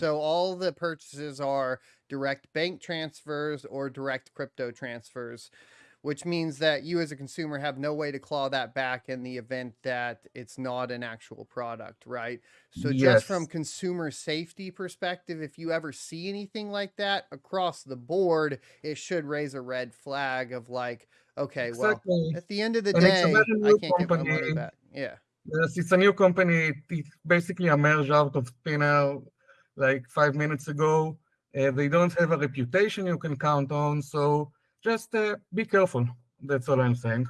So all the purchases are direct bank transfers or direct crypto transfers, which means that you as a consumer have no way to claw that back in the event that it's not an actual product, right? So just from consumer safety perspective, if you ever see anything like that across the board, it should raise a red flag of like, okay, well, at the end of the And day, I can't get my money back. Yeah. Yes, it's a new company. It's basically a merge out of Spinner like five minutes ago. Uh, they don't have a reputation you can count on, so just uh, be careful. That's all I'm saying.